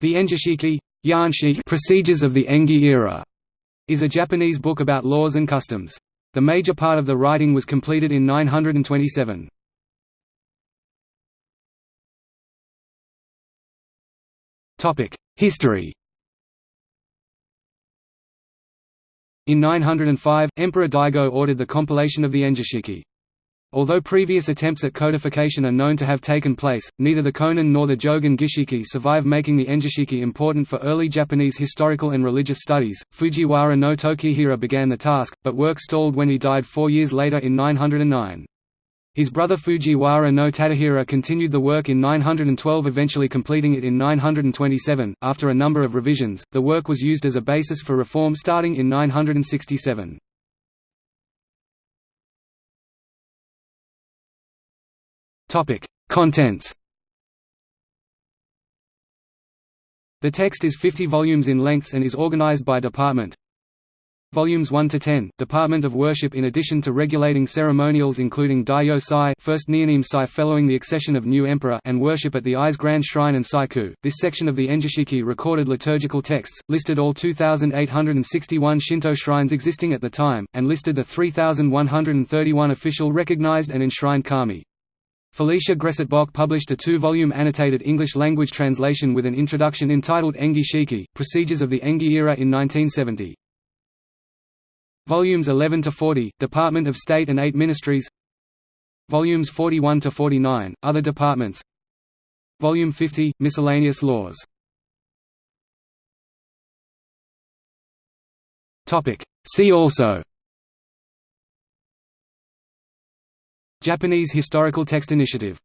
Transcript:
The Engishiki Procedures of the Engi era is a Japanese book about laws and customs. The major part of the writing was completed in 927. History In 905, Emperor Daigo ordered the compilation of the Engishiki. Although previous attempts at codification are known to have taken place, neither the Konin nor the Jogan Gishiki survive making the Engishiki important for early Japanese historical and religious studies. Fujiwara no Tokihira began the task, but work stalled when he died four years later in 909. His brother Fujiwara no Tadahira continued the work in 912 eventually completing it in 927. After a number of revisions, the work was used as a basis for reform starting in 967. Topic: Contents. The text is 50 volumes in length and is organized by department. Volumes 1 to 10, Department of Worship in addition to regulating ceremonials including Daijo Sai, first Niiname Sai following the accession of new emperor and worship at the Ise Grand Shrine and Saiku. This section of the Engishiki recorded liturgical texts, listed all 2861 Shinto shrines existing at the time, and listed the 3131 official recognized and enshrined kami. Felicia Gressitt-Bock published a two-volume annotated English-language translation with an introduction entitled Engi Shiki, Procedures of the Engi Era in 1970. Volumes 11 to 40, Department of State and 8 Ministries. Volumes 41 to 49, Other departments. Volume 50, Miscellaneous laws. Topic. See also Japanese Historical Text Initiative